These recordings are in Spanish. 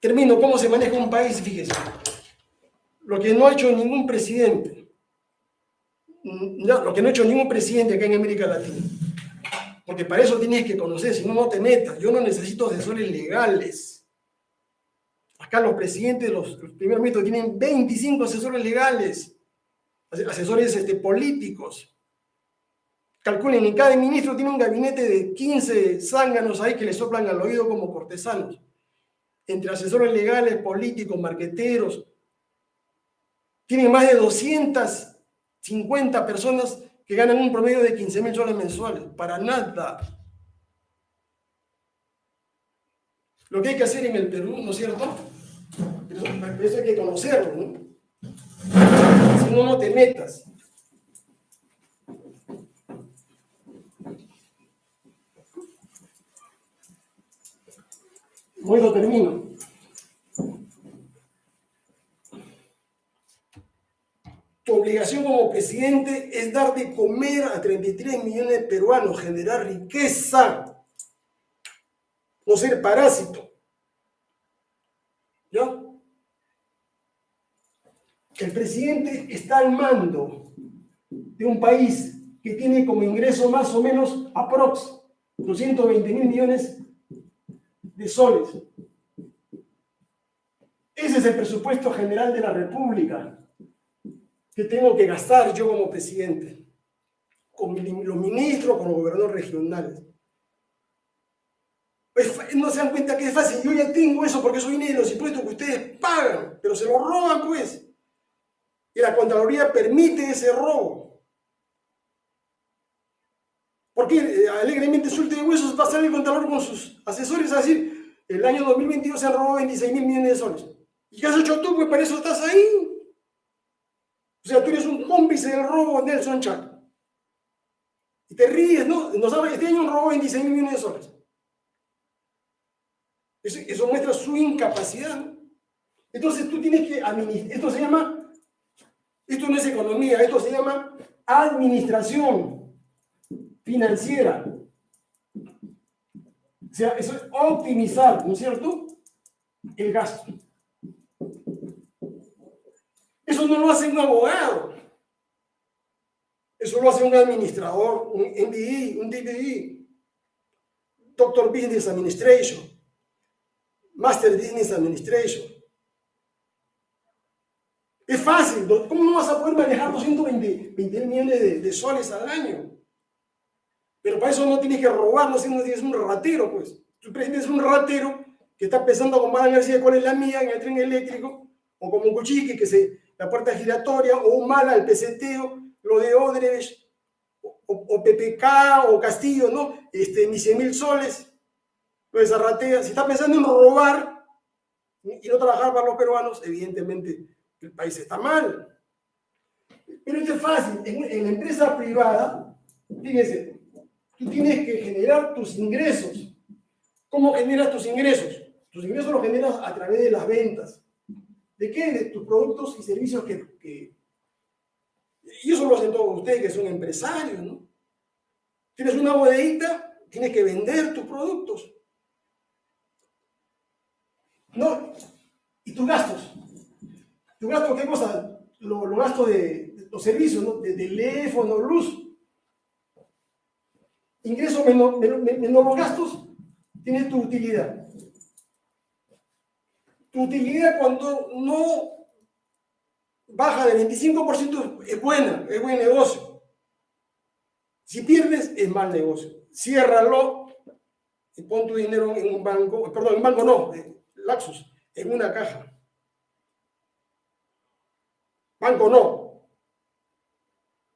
termino, ¿cómo se maneja un país? Fíjese, lo que no ha hecho ningún presidente, mm, lo que no ha hecho ningún presidente acá en América Latina, porque para eso tienes que conocer, si no, no te metas, yo no necesito asesores legales. Acá los presidentes, los, primeros ministros tienen 25 asesores legales, asesores este, políticos. Calculen, en cada ministro tiene un gabinete de 15 zánganos ahí que le soplan al oído como cortesanos. Entre asesores legales, políticos, marqueteros. Tienen más de 250 personas que ganan un promedio de 15 mil soles mensuales. Para nada. Lo que hay que hacer en el Perú, ¿no es cierto? Eso, hay que conocerlo, ¿no? Si no, no te metas. Bueno, termino. Tu obligación como presidente es dar de comer a 33 millones de peruanos, generar riqueza, no ser parásito. ¿Ya? El presidente está al mando de un país que tiene como ingreso más o menos aprox 220 mil millones de soles. Ese es el presupuesto general de la República que tengo que gastar yo como presidente, con los ministros, con los gobernadores regionales. No se dan cuenta que es fácil. Yo ya tengo eso porque eso viene de los impuestos que ustedes pagan, pero se lo roban pues. Y la Contraloría permite ese robo. Porque eh, alegremente suelte de huesos va a salir el Contralor con sus asesores a decir, el año 2022 se han robado 26 mil millones de soles. ¿Y qué has hecho tú? Pues para eso estás ahí. O sea, tú eres un cómplice del robo Nelson Chac. Y te ríes, ¿no? No sabes, este año robó 26 mil millones de soles. Eso, muestra su incapacidad. Entonces tú tienes que administrar. Esto se llama, esto no es economía, esto se llama administración financiera. O sea, eso es optimizar, ¿no es cierto? El gasto. Eso no lo hace un abogado. Eso lo hace un administrador, un MBE, un DBE, Doctor Business Administration, Master Business Administration. Es fácil. ¿Cómo no vas a poder manejar 220 millones de, soles al año? Pero para eso no tienes que robar, no tienes un ratero, pues. Tu presidente es un ratero que está pensando con mala energía cuál es la mía en el tren eléctrico, o como un cuchique que se la puerta giratoria, o un mal al peseteo, lo de Odres, o, PPK, o Castillo, ¿no? Este, mis 100 mil soles, lo de Zarratea. Si está pensando en robar y no trabajar para los peruanos, evidentemente el país está mal. Pero esto es fácil. En, en la empresa privada, fíjense, tú tienes que generar tus ingresos. ¿Cómo generas tus ingresos? Tus ingresos los generas a través de las ventas. ¿De qué? De tus productos y servicios que, Y eso lo hacen todos ustedes que son empresarios, ¿no? Tienes una bodeguita, tienes que vender tus productos. ¿No? ¿Y tus gastos? ¿Tus gastos qué cosa? Los gastos de, los servicios, ¿no? De teléfono, luz. Ingreso menos, menos los gastos, tienes tu utilidad. Tu utilidad cuando no baja del 25% es buena, es buen negocio. Si pierdes, es mal negocio. Ciérralo y pon tu dinero en un banco, perdón, en un banco no, Laxus, en una caja. Banco no.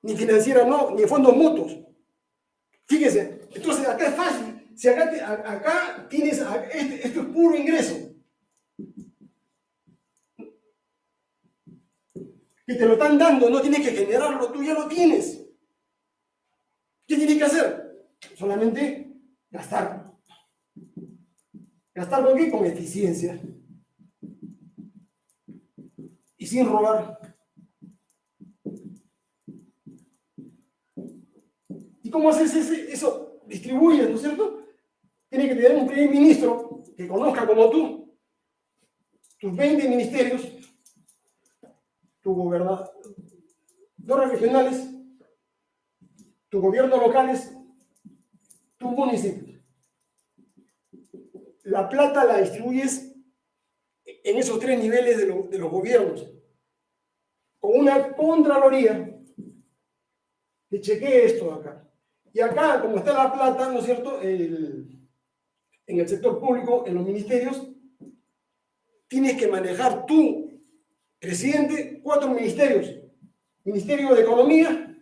Ni financiera no, ni fondos mutuos. Fíjese, entonces acá es fácil. Si acá, tienes, este, esto es puro ingreso. que te lo están dando, no tienes que generarlo, tú ya lo tienes. ¿Qué tienes que hacer? Solamente gastar. ¿Gastar con? Con eficiencia. Y sin robar. Cómo haces eso? Distribuyes, ¿no es cierto? Tiene que tener un primer ministro que conozca como tú tus 20 ministerios, tus gobernadores regionales, tus gobiernos locales, tus municipios. La plata la distribuyes en esos tres niveles de, los gobiernos, con una contraloría que chequee esto acá. Y acá, como está la plata, ¿no es cierto?, en el sector público, en los ministerios, tienes que manejar tú, presidente, cuatro ministerios. Ministerio de Economía,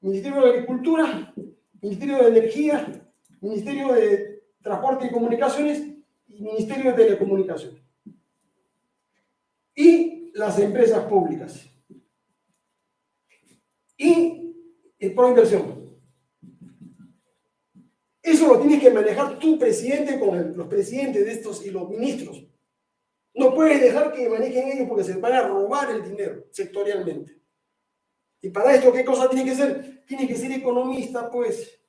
Ministerio de Agricultura, Ministerio de Energía, Ministerio de Transporte y Comunicaciones y Ministerio de Telecomunicaciones. Y las empresas públicas. Y el pro inversión. Eso lo tienes que manejar tu presidente con los presidentes de estos y los ministros. No puedes dejar que manejen ellos porque se van a robar el dinero sectorialmente. Y para esto, ¿qué cosa tiene que ser? Tiene que ser economista, pues.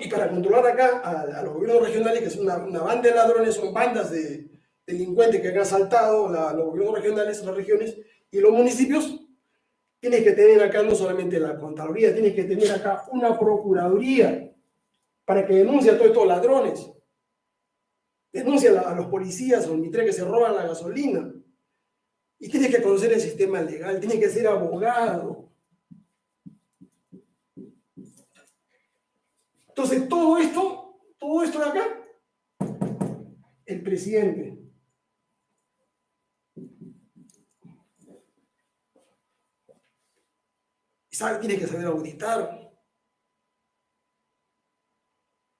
Y para controlar acá a, los gobiernos regionales, que es una, banda de ladrones, son bandas de delincuentes que han asaltado los gobiernos regionales, las regiones y los municipios, tienes que tener acá no solamente la Contraloría, tienes que tener acá una Procuraduría para que denuncie a todos estos ladrones. Denuncia a los policías o mitre que se roban la gasolina. Y tienes que conocer el sistema legal, tienes que ser abogado. Entonces, todo esto, todo esto de acá, el presidente. Sabe, tiene que saber auditar.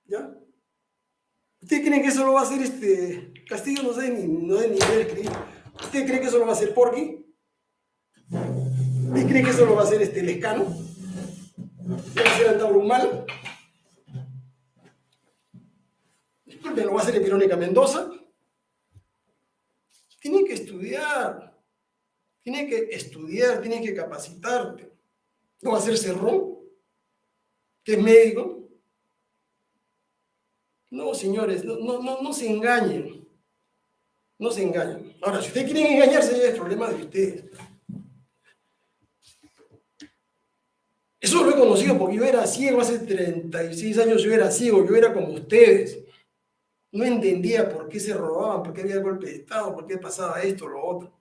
¿Ya? ¿Ustedes creen que eso lo va a hacer este Castillo? No sé ni, no sé ni ver ¿Ustedes creen que eso lo va a hacer Porky? ¿Ustedes creen que eso lo va a hacer este Lescano? ¿Va a hacer Antauro ¿Me lo va a hacer Pirónica Mendoza? Tienen que estudiar. Tienen que estudiar, tienen que capacitarte. ¿No va a ser Cerrón? Que es médico. No, señores, no, no, no, se engañen. No se engañen. Ahora, si ustedes quieren engañarse, ya es problema de ustedes. Eso lo he conocido porque yo era ciego hace 36 años, yo era ciego, yo era como ustedes. No entendía por qué se robaban, por qué había golpe de Estado, por qué pasaba esto, lo otro.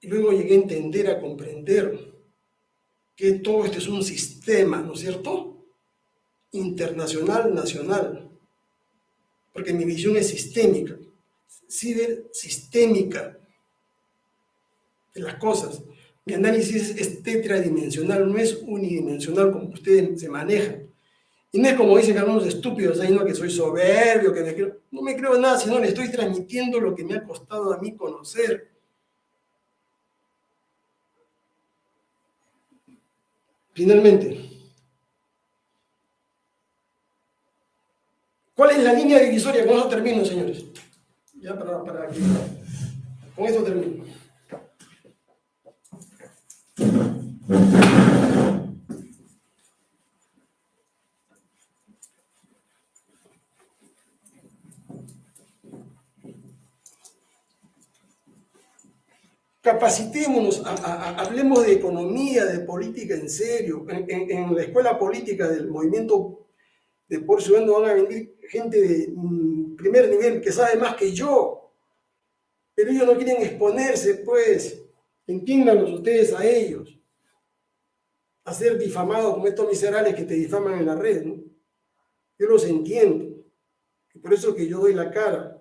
Y luego llegué a entender, a comprender que todo esto es un sistema, ¿no es cierto? internacional, nacional, porque mi visión es sistémica, sistémica de las cosas. Mi análisis es tetradimensional, no es unidimensional como ustedes se manejan. Y no es como dicen algunos estúpidos ahí, no, que soy soberbio, que me creo. No me creo nada, sino le estoy transmitiendo lo que me ha costado a mí conocer. Finalmente, ¿Cuál es la línea divisoria? Con eso termino, señores. Ya para, para que... Con eso termino. Capacitémonos, hablemos de economía, de política en serio. En, la escuela política del movimiento de por Ciudadano van a venir gente de mm, primer nivel que sabe más que yo, pero ellos no quieren exponerse, pues, entiéndanlos ustedes a ellos, a ser difamados como estos miserables que te difaman en la red, ¿no? Yo los entiendo, por eso que yo doy la cara,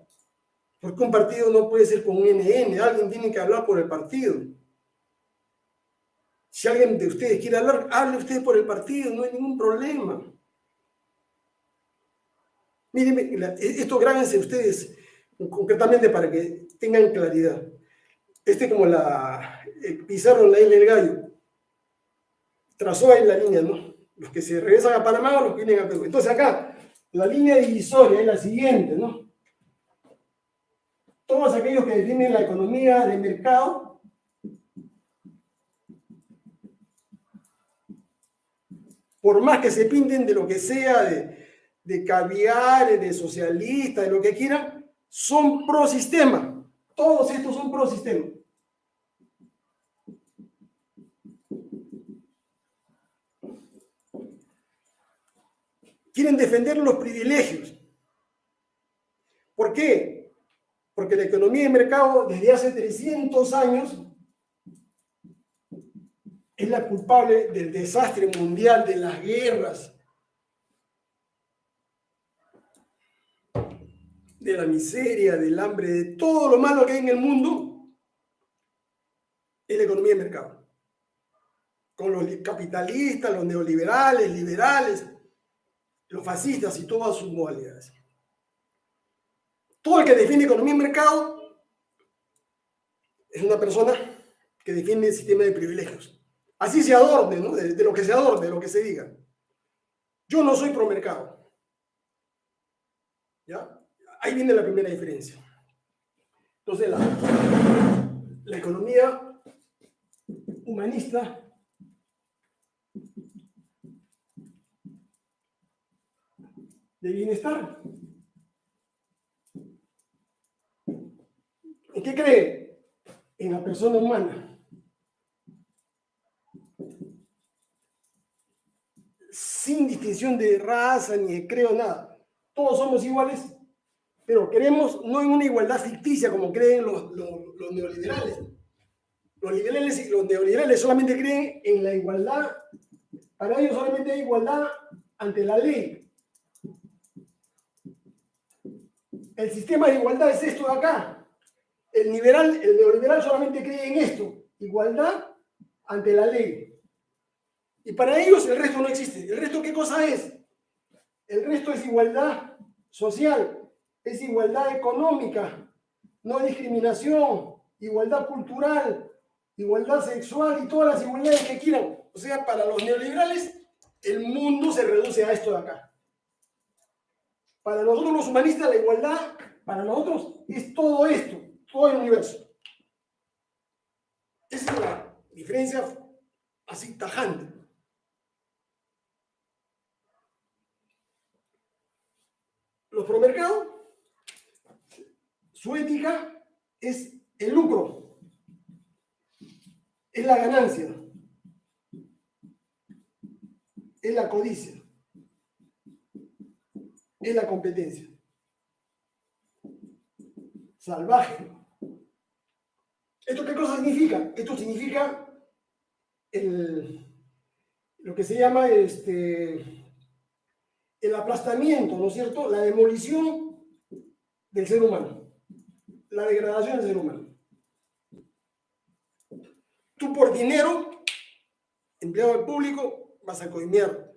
porque un partido no puede ser con un NN, alguien tiene que hablar por el partido. Si alguien de ustedes quiere hablar, hable usted por el partido, no hay ningún problema. Miren, esto grábense ustedes concretamente para que tengan claridad. Este como la Pizarro la isla del gallo. Trazó ahí la línea, ¿no? Los que se regresan a Panamá o los que vienen a Perú. Entonces acá, la línea divisoria es la siguiente, ¿no? Todos aquellos que definen la economía de mercado por más que se pinten de lo que sea, de, de caviar, de socialista, de lo que quieran, son pro sistema. Todos estos son pro sistema. Quieren defender los privilegios. ¿Por qué? Porque la economía de mercado desde hace 300 años es la culpable del desastre mundial, de las guerras, de la miseria, del hambre, de todo lo malo que hay en el mundo, es la economía de mercado. Con los capitalistas, los neoliberales, liberales, los fascistas y todas sus modalidades. Todo el que defiende economía de mercado es una persona que defiende el sistema de privilegios. Así se adorne, ¿no? De, lo que se adorne, de lo que se diga. Yo no soy pro mercado. ¿Ya? Ahí viene la primera diferencia. Entonces, la economía humanista de bienestar. ¿En qué cree? En la persona humana. sin distinción de raza ni de creo, nada. Todos somos iguales, pero queremos no en una igualdad ficticia como creen los, los, neoliberales. Los liberales y los neoliberales solamente creen en la igualdad, para ellos solamente hay igualdad ante la ley. El sistema de igualdad es esto de acá. El, liberal, el neoliberal solamente cree en esto, igualdad ante la ley. Y para ellos el resto no existe. ¿El resto qué cosa es? El resto es igualdad social, es igualdad económica, no discriminación, igualdad cultural, igualdad sexual y todas las igualdades que quieran. O sea, para los neoliberales, el mundo se reduce a esto de acá. Para nosotros los humanistas, la igualdad, para nosotros, es todo esto, todo el universo. Esa es la diferencia así tajante. los promercados, su ética es el lucro, es la ganancia, es la codicia, es la competencia. Salvaje. ¿Esto qué cosa significa? Esto significa lo que se llama este, el aplastamiento, ¿no es cierto? La demolición del ser humano, la degradación del ser humano. Tú por dinero, empleado del público, vas a coimear.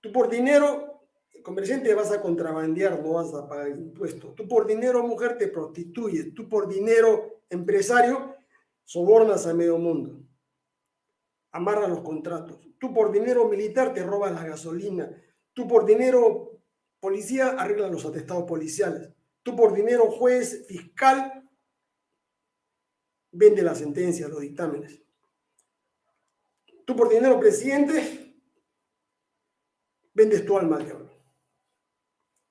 Tú por dinero, comerciante, vas a contrabandear, no vas a pagar impuestos. Tú por dinero, mujer, te prostituyes. Tú por dinero, empresario, sobornas a medio mundo. Amarra los contratos. Tú por dinero militar te robas la gasolina Tú por dinero policía arregla los atestados policiales. Tú por dinero juez fiscal vende la sentencia, los dictámenes. Tú por dinero presidente vendes tu alma al diablo.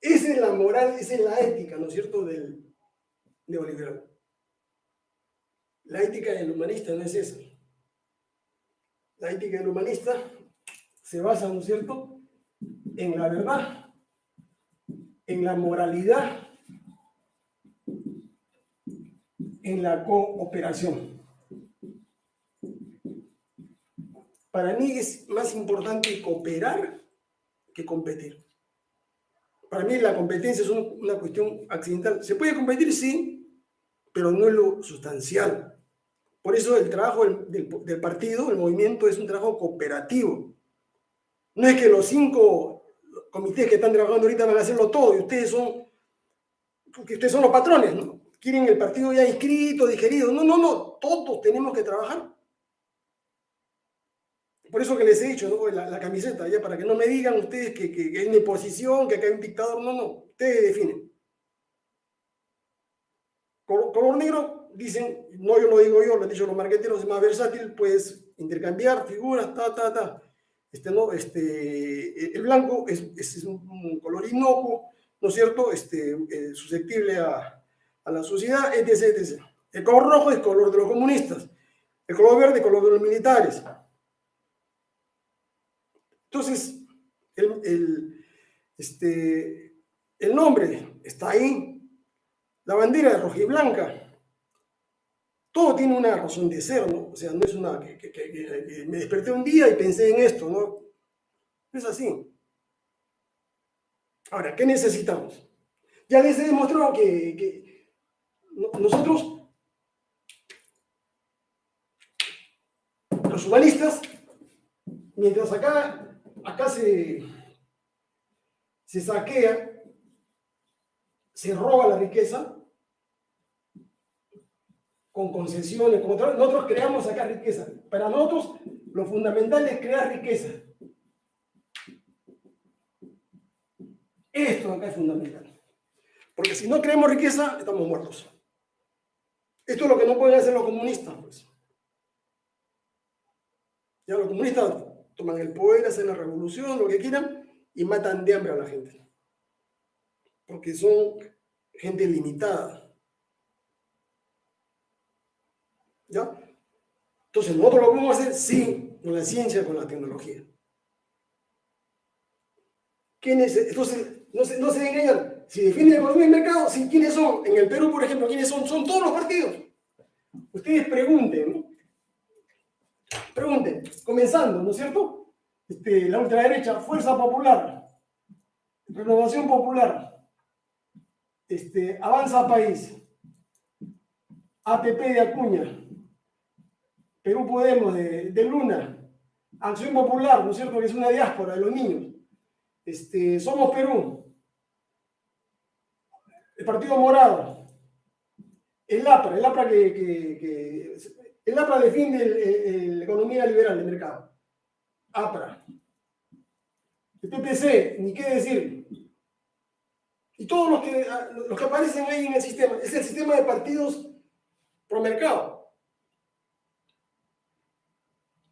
Esa es la moral, esa es la ética, ¿no es cierto?, del neoliberal. La ética del humanista no es esa. La ética del humanista se basa, ¿no es cierto?, en la verdad, en la moralidad, en la cooperación. Para mí es más importante cooperar que competir. Para mí la competencia es una cuestión accidental. ¿Se puede competir? Sí, pero no es lo sustancial. Por eso el trabajo del, partido, el movimiento, es un trabajo cooperativo. No es que los cinco comités que están trabajando ahorita van a hacerlo todo y ustedes son, porque ustedes son los patrones, ¿no? Quieren el partido ya inscrito, digerido. No, no, no, todos tenemos que trabajar. Por eso que les he dicho, la, camiseta, ya para que no me digan ustedes que, que, hay una oposición, que acá hay un dictador. No, no, ustedes definen. Color negro, dicen, no yo lo digo yo, lo han dicho los marqueteros, es más versátil, puedes intercambiar figuras, ta, ta, ta. Este, ¿no? este, el blanco es, es un color inocuo, ¿no es cierto?, este, eh, susceptible a, a, la sociedad, etc, etc. El color rojo es color de los comunistas, el color verde es color de los militares. Entonces, el, este, el nombre está ahí, la bandera es roja y blanca, todo tiene una razón de ser, ¿no? O sea, no es una que, me desperté un día y pensé en esto, ¿no? Es así. Ahora, ¿qué necesitamos? Ya les he demostrado que, nosotros, los humanistas, mientras acá, acá se, se saquea, se roba la riqueza, con concesiones, como nosotros creamos acá riqueza. Para nosotros lo fundamental es crear riqueza. Esto acá es fundamental. Porque si no creamos riqueza, estamos muertos. Esto es lo que no pueden hacer los comunistas, pues. Ya los comunistas toman el poder, hacen la revolución, lo que quieran, y matan de hambre a la gente. Porque son gente limitada. ¿Ya? Entonces, nosotros lo podemos hacer, sí, con la ciencia, con la tecnología. ¿Quiénes? Entonces, no se, no se. Si definen economía y mercado, ¿sí? ¿quiénes son? En el Perú, por ejemplo, ¿quiénes son? Son todos los partidos. Ustedes pregunten, ¿no? Pregunten, comenzando, ¿no es cierto? Este, la ultraderecha, Fuerza Popular, Renovación Popular, este, Avanza País, APP de Acuña, Perú Podemos de, Luna, Acción Popular, ¿no es cierto? Que es una diáspora de los niños. Este, Somos Perú, el Partido Morado, el APRA, el APRA que, que, el APRA defiende la economía liberal de mercado. APRA. El PPC, ni qué decir. Y todos los que, los que aparecen ahí en el sistema, es el sistema de partidos pro mercado.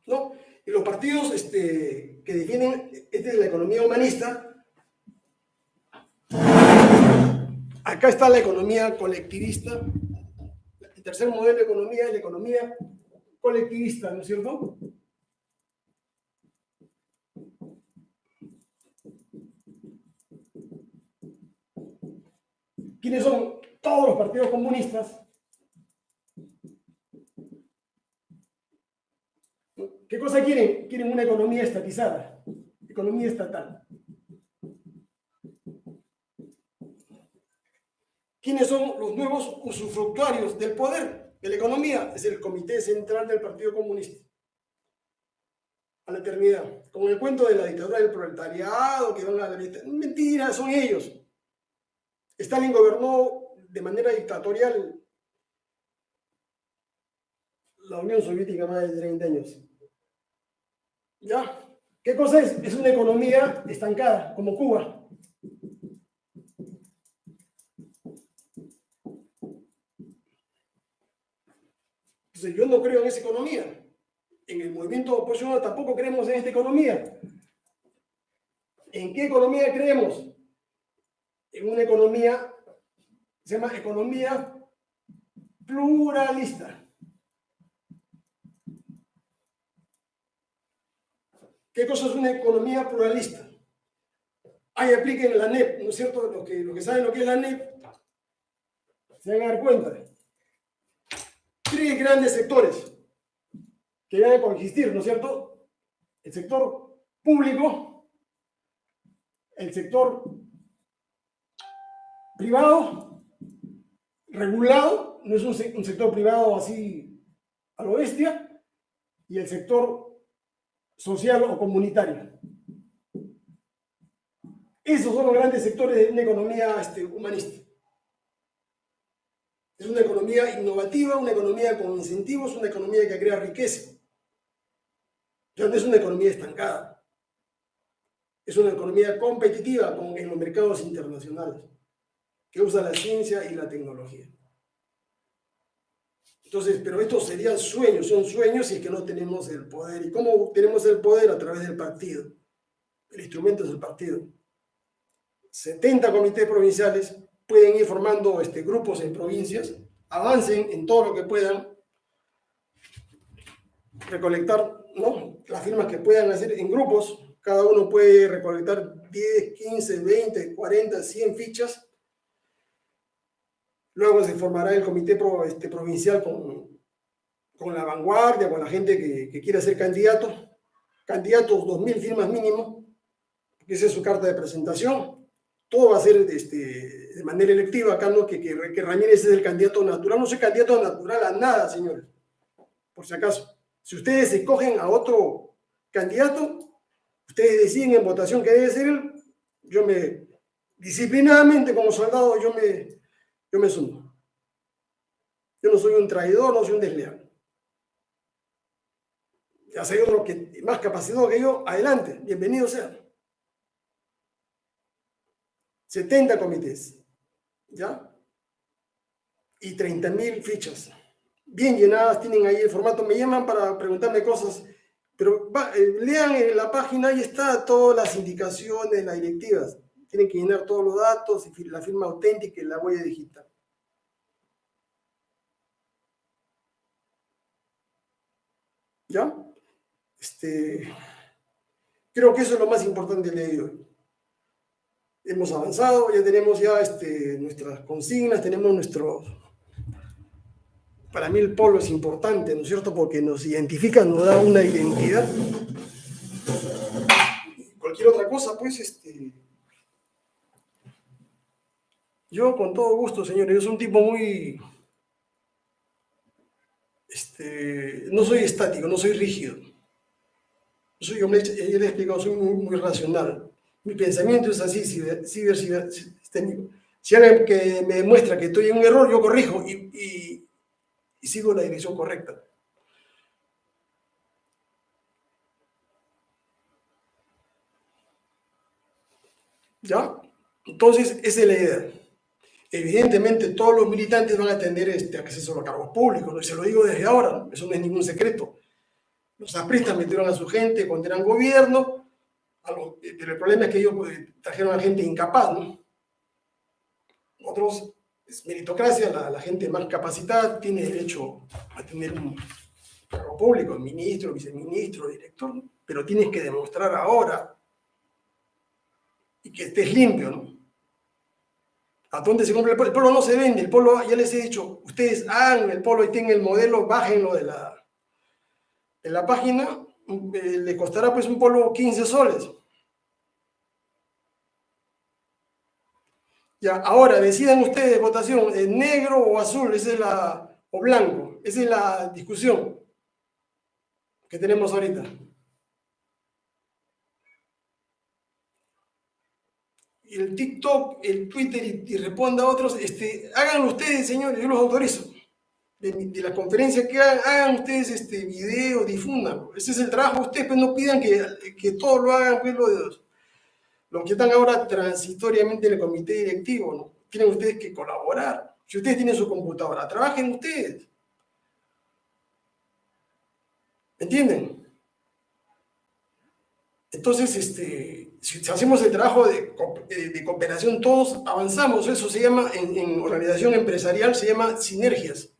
¿no? Y los partidos este, que defienden esta es la economía humanista, acá está la economía colectivista, el tercer modelo de economía es la economía colectivista, ¿no es cierto? ¿Quiénes son todos los partidos comunistas? ¿Qué cosa quieren? Quieren una economía estatizada, economía estatal. ¿Quiénes son los nuevos usufructuarios del poder de la economía? Es el Comité Central del Partido Comunista. A la eternidad. Con el cuento de la dictadura del proletariado, que van a la Mentira, son ellos. Stalin gobernó de manera dictatorial la Unión Soviética más de 30 años. ¿Ya? ¿Qué cosa es? Es una economía estancada, como Cuba. Entonces yo no creo en esa economía. En el movimiento oposicional tampoco creemos en esta economía. ¿En qué economía creemos? En una economía, se llama economía pluralista. ¿Qué cosa es una economía pluralista? Ahí apliquen la NEP, ¿no es cierto? Los que, que saben lo que es la NEP se van a dar cuenta. Tres grandes sectores que van a coexistir, ¿no es cierto? El sector público, el sector privado, regulado, no es un, un sector privado así a lo bestia, y el sector social o comunitaria. Esos son los grandes sectores de una economía este, humanista. Es una economía innovativa, una economía con incentivos, una economía que crea riqueza. Ya no es una economía estancada. Es una economía competitiva con, en los mercados internacionales, que usa la ciencia y la tecnología. Entonces, pero estos serían sueños, son sueños y es que no tenemos el poder. ¿Y cómo tenemos el poder? A través del partido. El instrumento es el partido. 70 comités provinciales pueden ir formando este, grupos en provincias, avancen en todo lo que puedan, recolectar ¿no? las firmas que puedan hacer en grupos, cada uno puede recolectar 10, 15, 20, 40, 100 fichas. Luego se formará el comité este, provincial con, con, la vanguardia, con la gente que, que quiera ser candidato. Candidatos, 2.000 firmas mínimo, que esa es su carta de presentación. Todo va a ser este, de manera electiva acá, ¿no? Que, que, Ramírez es el candidato natural. No soy candidato natural a nada, señores, por si acaso. Si ustedes escogen a otro candidato, ustedes deciden en votación que debe ser él, yo me, disciplinadamente como soldado, yo me, yo me sumo. Yo no soy un traidor, no soy un desleal. Ya hay otro que más capacitado que yo, adelante, bienvenido sea. 70 comités, ¿ya? Y 30 mil fichas, bien llenadas, tienen ahí el formato, me llaman para preguntarme cosas pero eh, lean en la página, ahí está todas las indicaciones, las directivas. Tienen que llenar todos los datos, y la firma auténtica y la huella digital. ¿Ya? Este, creo que eso es lo más importante de hoy. Hemos avanzado, ya tenemos ya este, nuestras consignas, tenemos nuestro, para mí el polo es importante, ¿no es cierto? Porque nos identifica, nos da una identidad. Cualquier otra cosa, pues, este... Yo con todo gusto, señores, yo soy un tipo muy... Este, no soy estático, no soy rígido. Soy, yo, le he explicado, soy muy, racional. Mi pensamiento es así, ciber, ciber, ciber, Si alguien que me demuestra que estoy en un error, yo corrijo y y sigo la dirección correcta. ¿Ya? Entonces, esa es la idea. Evidentemente, todos los militantes van a tener este acceso a los cargos públicos, ¿no? se lo digo desde ahora, eso no es ningún secreto. Los apristas metieron a su gente cuando eran gobierno, pero el problema es que ellos pues, trajeron a gente incapaz, ¿no? Otros es meritocracia, la, gente más capacitada tiene derecho a tener un cargo público, ministro, viceministro, director, pero tienes que demostrar ahora y que estés limpio, ¿no? ¿A dónde se compra el polo? El polo no se vende, el polo, ya les he dicho, ustedes hagan el polo y tengan el modelo, bájenlo de la, de la página, eh, le costará pues un polo 15 soles. Ya, ahora decidan ustedes votación, negro o azul, esa es la, o blanco, esa es la discusión que tenemos ahorita. El TikTok, el Twitter y, responda a otros, este, háganlo ustedes, señores, yo los autorizo. De, la conferencia que hagan, hagan ustedes este video, difundan. Ese es el trabajo de ustedes, pues no pidan que, que todos lo hagan, pues lo de los que están ahora transitoriamente en el comité directivo. Tienen ustedes que colaborar. Si ustedes tienen su computadora, trabajen ustedes. ¿Entienden? Entonces, este, si hacemos el trabajo de, de, cooperación todos, avanzamos. Eso se llama, en, organización empresarial, se llama sinergias.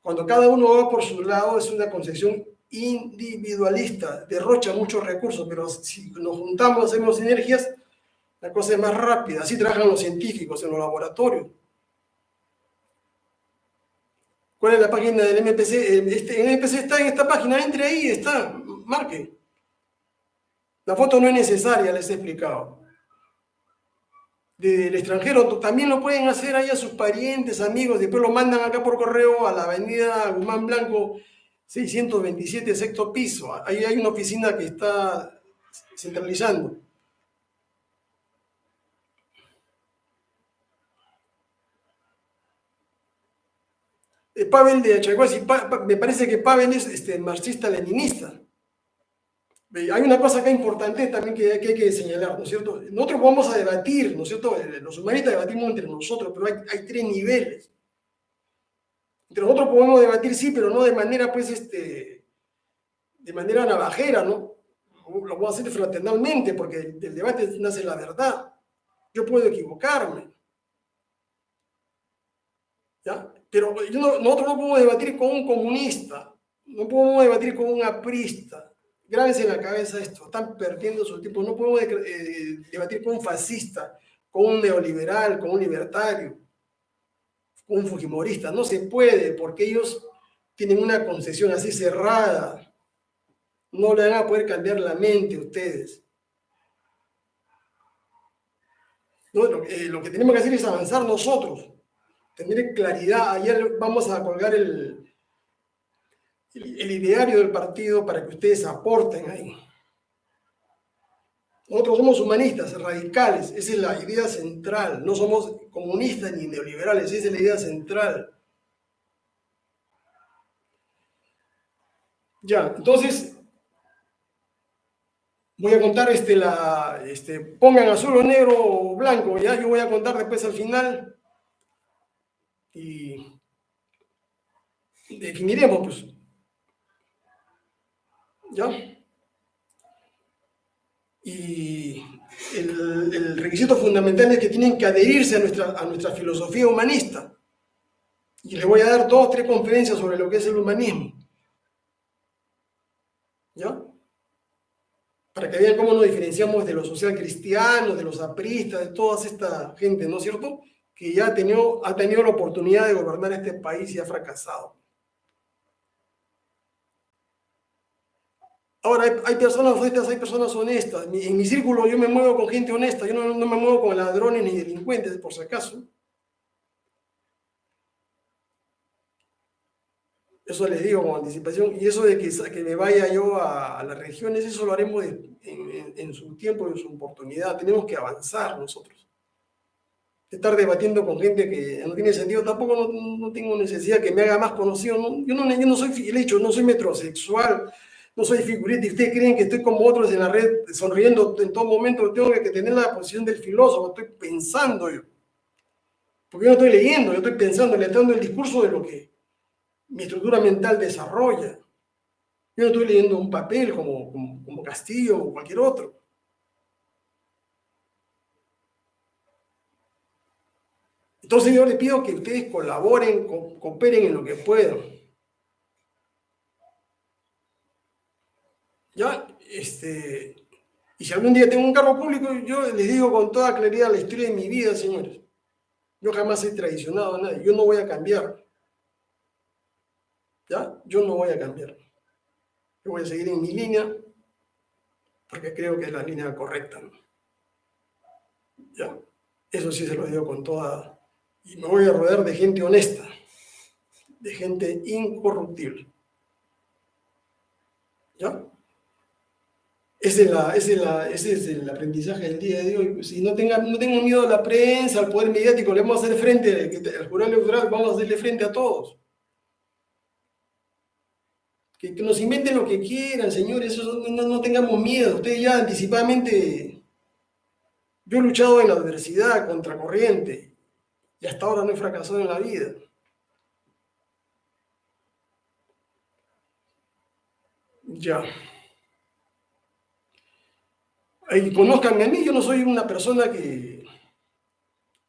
Cuando cada uno va por su lado, es una concepción individualista, derrocha muchos recursos, pero si nos juntamos, hacemos sinergias, la cosa es más rápida. Así trabajan los científicos en los laboratorios. ¿Cuál es la página del MPC? Este, el MPC está en esta página, entre ahí, está, marque. La foto no es necesaria, les he explicado. Del extranjero también lo pueden hacer ahí a sus parientes, amigos, después lo mandan acá por correo a la avenida Guzmán Blanco 627, sexto piso. Ahí hay una oficina que está centralizando. Eh, Pavel de Achaguasi, me parece que Pavel es este, marxista-leninista. Hay una cosa acá importante también que, hay que señalar, ¿no es cierto? Nosotros vamos a debatir, ¿no es cierto? Eh, los humanistas debatimos entre nosotros, pero hay, hay tres niveles. Entre nosotros podemos debatir, sí, pero no de manera, pues, este, de manera navajera, ¿no? Lo puedo hacer fraternalmente, porque del debate nace la verdad. Yo puedo equivocarme. ¿Ya? Pero nosotros no podemos debatir con un comunista, no podemos debatir con un aprista. Grábense en la cabeza esto, están perdiendo su tiempo. No podemos eh, debatir con un fascista, con un neoliberal, con un libertario, con un fujimorista. No se puede porque ellos tienen una concesión así cerrada. No le van a poder cambiar la mente a ustedes. eh, lo que tenemos que hacer es avanzar nosotros tener claridad. Ayer vamos a colgar el, el, ideario del partido para que ustedes aporten ahí. Nosotros somos humanistas, radicales, esa es la idea central. No somos comunistas ni neoliberales, esa es la idea central. Ya, entonces, voy a contar este, la, este, pongan azul o negro o blanco, ya, yo voy a contar después al final y definiremos, pues. ¿Ya? Y el, requisito fundamental es que tienen que adherirse a nuestra, a nuestra filosofía humanista. Y les voy a dar dos o tres conferencias sobre lo que es el humanismo. ¿Ya? Para que vean cómo nos diferenciamos de los social cristianos, de los apristas, de toda esta gente, ¿no es cierto? que ya ha tenido, ha tenido la oportunidad de gobernar este país y ha fracasado. Ahora, hay, personas honestas, hay personas honestas. En mi círculo yo me muevo con gente honesta, yo no, me muevo con ladrones ni delincuentes, por si acaso. Eso les digo con anticipación. Y eso de que, que me vaya yo a, las regiones, eso lo haremos en, en su tiempo en su oportunidad. Tenemos que avanzar nosotros estar debatiendo con gente que no tiene sentido, tampoco no, tengo necesidad que me haga más conocido. yo, no, yo no soy, el hecho, no soy metrosexual, no soy figurita, y ustedes creen que estoy como otros en la red sonriendo en todo momento, tengo que tener la posición del filósofo, estoy pensando yo. Porque yo no estoy leyendo, yo estoy pensando, le dando el discurso de lo que mi estructura mental desarrolla. Yo no estoy leyendo un papel como, como, como Castillo o cualquier otro. Entonces yo les pido que ustedes colaboren, cooperen en lo que puedan. Ya, este, y si algún día tengo un cargo público, yo les digo con toda claridad la historia de mi vida, señores. Yo jamás he traicionado a nadie, yo no voy a cambiar. ¿Ya? Yo no voy a cambiar. Yo voy a seguir en mi línea, porque creo que es la línea correcta. ¿Ya? Eso sí se lo digo con toda y me voy a rodear de gente honesta, de gente incorruptible. ¿Ya? Ese es, el aprendizaje del día de hoy. Si no, tengan, no tengo miedo a la prensa, al poder mediático, le vamos a hacer frente, al jurado electoral, vamos a hacerle frente a todos. Que, nos inventen lo que quieran, señores, no, no, tengamos miedo. Ustedes ya anticipadamente, yo he luchado en la adversidad, contra corriente, y hasta ahora no he fracasado en la vida. Ya. Y conozcanme a mí, yo no soy una persona que...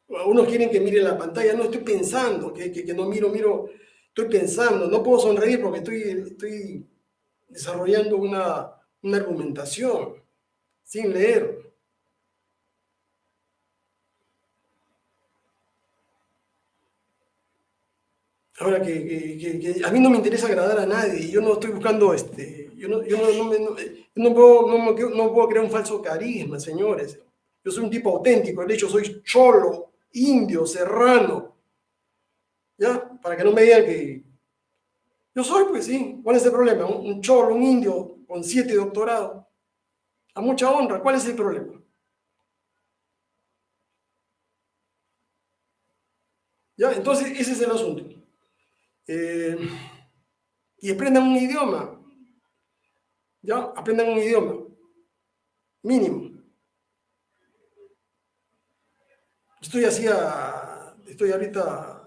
Unos quieren que mire la pantalla, no estoy pensando, que, que, no miro, miro, estoy pensando, no puedo sonreír porque estoy, estoy desarrollando una, una argumentación sin leer. Ahora que, a mí no me interesa agradar a nadie, yo no estoy buscando, este, yo no, yo no, puedo, no, puedo crear un falso carisma, señores. Yo soy un tipo auténtico, de hecho soy cholo, indio, serrano. ¿Ya? Para que no me digan que... Yo soy, pues sí. ¿Cuál es el problema? Un, cholo, un indio con siete doctorados. A mucha honra. ¿Cuál es el problema? ¿Ya? Entonces, ese es el asunto. Eh, y aprendan un idioma. ¿Ya? Aprendan un idioma. Mínimo. Estoy así estoy ahorita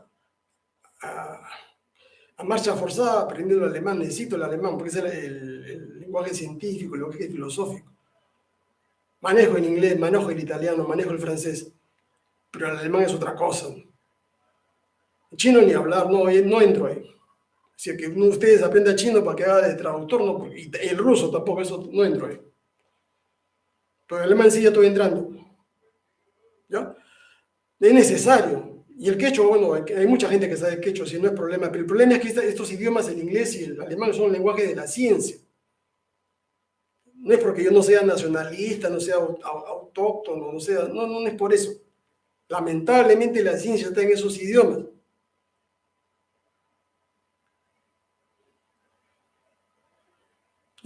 marcha forzada aprendiendo el alemán, necesito el alemán porque es el, lenguaje científico, el lenguaje filosófico. Manejo el inglés, manejo el italiano, manejo el francés, pero el alemán es otra cosa. El chino ni hablar, no, no entro ahí. Si que uno de ustedes aprenda chino para que haga de traductor, no, y el ruso tampoco, eso no entro ahí. Pero el alemán sí ya estoy entrando. ¿Ya? Es necesario. Y el quechua, bueno, hay mucha gente que sabe quechua, si no es problema, pero el problema es que estos idiomas, el inglés y el alemán, son el lenguaje de la ciencia. No es porque yo no sea nacionalista, no sea autóctono, no sea, no, no es por eso. Lamentablemente la ciencia está en esos idiomas.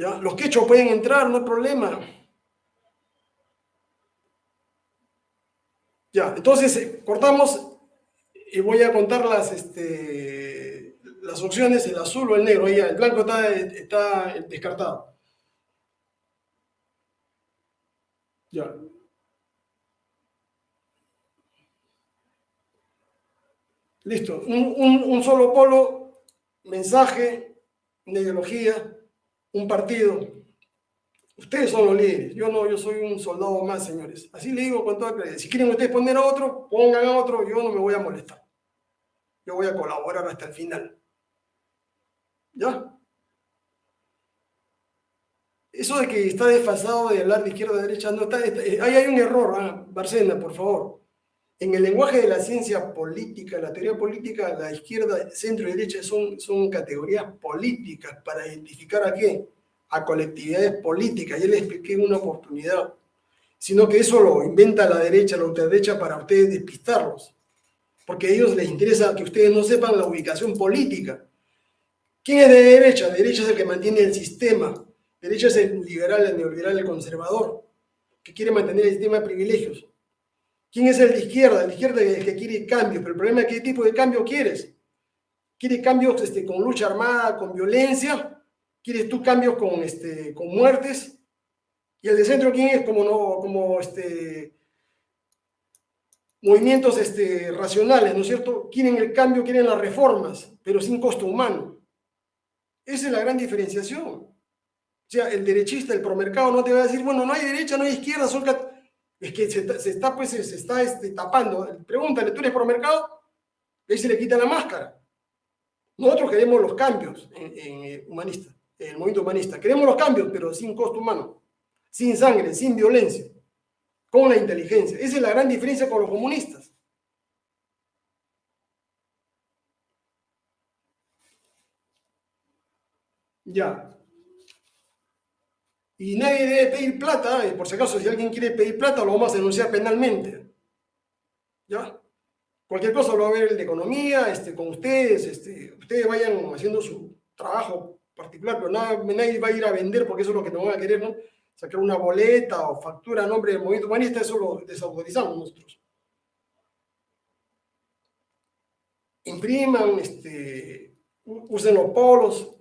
Los quechos pueden entrar, no hay problema. Ya, entonces eh, cortamos y voy a contar las, este, las opciones, el azul o el negro. el blanco está, está descartado. Ya. Listo. Un, solo polo, mensaje, ideología, un partido. Ustedes son los líderes. Yo no, yo soy un soldado más, señores. Así le digo con toda claridad. Si quieren ustedes poner a otro, pongan a otro. Yo no me voy a molestar. Yo voy a colaborar hasta el final. ¿Ya? Eso de que está desfasado de hablar de izquierda a derecha, no está, ahí hay un error, ¿ah? Barcena, por favor. En el lenguaje de la ciencia política, la teoría política, la izquierda, centro y derecha son, categorías políticas para identificar a qué? A colectividades políticas. Ya les expliqué una oportunidad. Sino que eso lo inventa la derecha, la ultraderecha para ustedes despistarlos porque a ellos les interesa que ustedes no sepan la ubicación política. ¿Quién es de derecha? derecha es el que mantiene el sistema. derecha es el liberal, el neoliberal, el conservador, que quiere mantener el sistema de privilegios. ¿Quién es el de izquierda? El de izquierda es el que quiere cambio, pero el problema es qué tipo de cambio quieres. ¿Quieres cambios este, con lucha armada, con violencia? ¿Quieres tú cambios con, este, con muertes? ¿Y el de centro quién es? Como, no, como este, movimientos este, racionales, ¿no es cierto? Quieren el cambio, quieren las reformas, pero sin costo humano. Esa es la gran diferenciación. O sea, el derechista, el promercado no te va a decir, bueno, no hay derecha, no hay izquierda, son... Es que se, está, pues, se está este, tapando. Pregúntale, ¿tú eres promercado? Y ahí se le quita la máscara. Nosotros queremos los cambios en, en, humanista, en el movimiento humanista. Queremos los cambios, pero sin costo humano, sin sangre, sin violencia con la inteligencia. Esa es la gran diferencia con los comunistas. Ya. Y nadie debe pedir plata, y por si acaso si alguien quiere pedir plata lo vamos a denunciar penalmente. ¿Ya? Cualquier cosa lo va a ver el de economía, este, con ustedes, este, ustedes vayan haciendo su trabajo particular, pero nadie va a ir a vender porque eso es lo que no van a querer, ¿no? sacar una boleta o factura a nombre del movimiento humanista, eso lo desautorizamos nosotros. Impriman, este, usen los polos,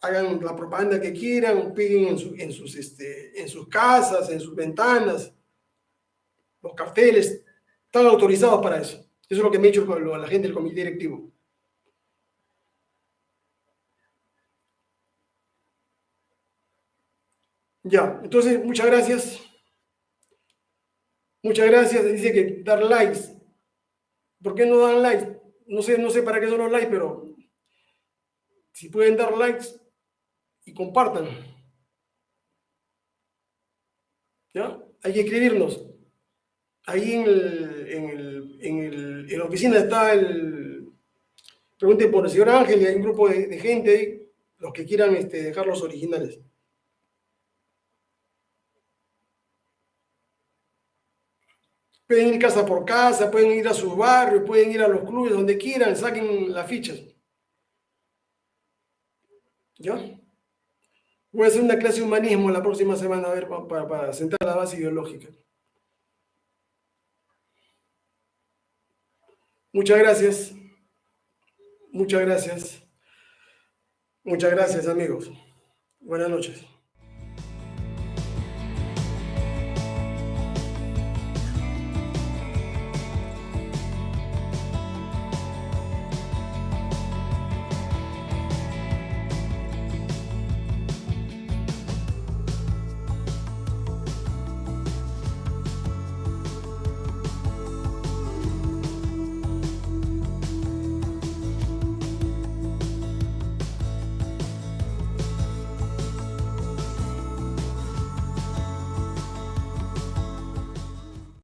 hagan la propaganda que quieran, peguen en, sus, este, en sus casas, en sus ventanas, los carteles, están autorizados para eso. Eso es lo que me ha dicho la gente del comité directivo. Ya, entonces, muchas gracias. Muchas gracias. Dice que dar likes. ¿Por qué no dan likes? No sé, no sé para qué son los likes, pero si pueden dar likes y compartan. ¿Ya? Hay que escribirnos. Ahí en, el, en, el, en, el, en la oficina está el... Pregunten por el señor Ángel y hay un grupo de, gente ahí, los que quieran este, dejar los originales. Pueden ir casa por casa, pueden ir a sus barrios, pueden ir a los clubes, donde quieran, saquen las fichas. ¿Ya? Voy a hacer una clase de humanismo la próxima semana, a ver, para, para sentar la base ideológica. Muchas gracias. Muchas gracias. Muchas gracias, amigos. Buenas noches.